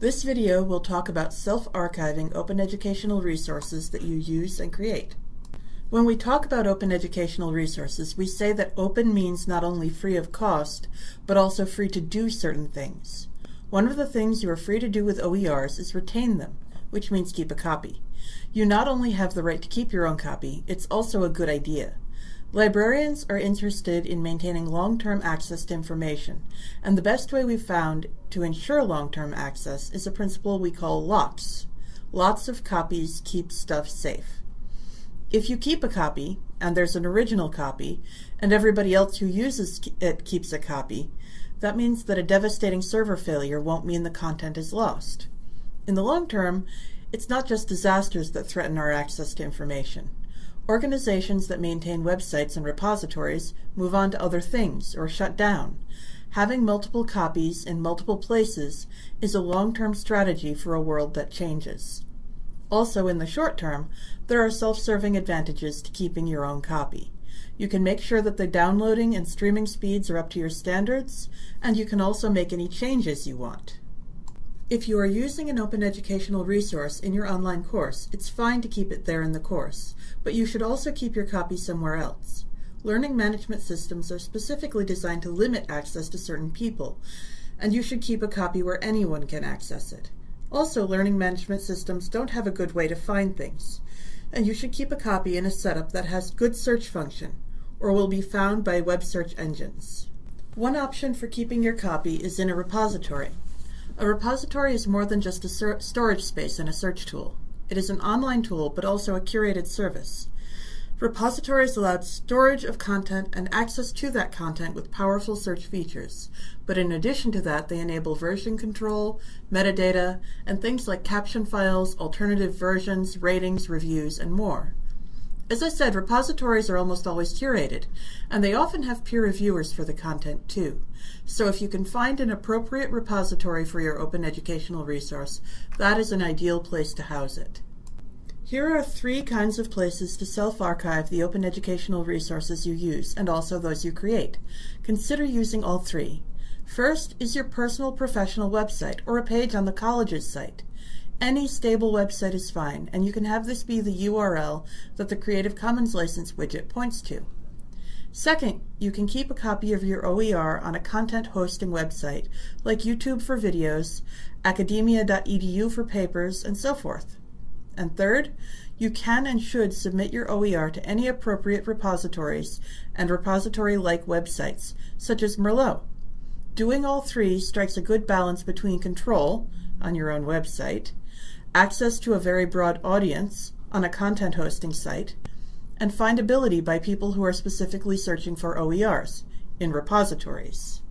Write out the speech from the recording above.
This video will talk about self-archiving open educational resources that you use and create. When we talk about open educational resources, we say that open means not only free of cost, but also free to do certain things. One of the things you are free to do with OERs is retain them, which means keep a copy. You not only have the right to keep your own copy, it's also a good idea. Librarians are interested in maintaining long-term access to information, and the best way we've found to ensure long-term access is a principle we call LOCKSS. Lots of copies keep stuff safe. If you keep a copy, and there's an original copy, and everybody else who uses it keeps a copy, that means that a devastating server failure won't mean the content is lost. In the long term, it's not just disasters that threaten our access to information. Organizations that maintain websites and repositories move on to other things or shut down. Having multiple copies in multiple places is a long-term strategy for a world that changes. Also, in the short term, there are self-serving advantages to keeping your own copy. You can make sure that the downloading and streaming speeds are up to your standards, and you can also make any changes you want. If you are using an open educational resource in your online course, it's fine to keep it there in the course, but you should also keep your copy somewhere else. Learning management systems are specifically designed to limit access to certain people, and you should keep a copy where anyone can access it. Also, learning management systems don't have a good way to find things, and you should keep a copy in a setup that has good search function, or will be found by web search engines. One option for keeping your copy is in a repository. A repository is more than just a storage space and a search tool. It is an online tool, but also a curated service. Repositories allow storage of content and access to that content with powerful search features. But in addition to that, they enable version control, metadata, and things like caption files, alternative versions, ratings, reviews, and more. As I said, repositories are almost always curated, and they often have peer reviewers for the content too. So if you can find an appropriate repository for your open educational resource, that is an ideal place to house it. Here are three kinds of places to self-archive the open educational resources you use, and also those you create. Consider using all three. First is your personal professional website, or a page on the college's site. Any stable website is fine, and you can have this be the URL that the Creative Commons license widget points to. Second, you can keep a copy of your OER on a content hosting website, like YouTube for videos, academia.edu for papers, and so forth. And third, you can and should submit your OER to any appropriate repositories and repository-like websites, such as Merlot. Doing all three strikes a good balance between control, on your own website, access to a very broad audience, on a content hosting site, and findability by people who are specifically searching for OERs, in repositories.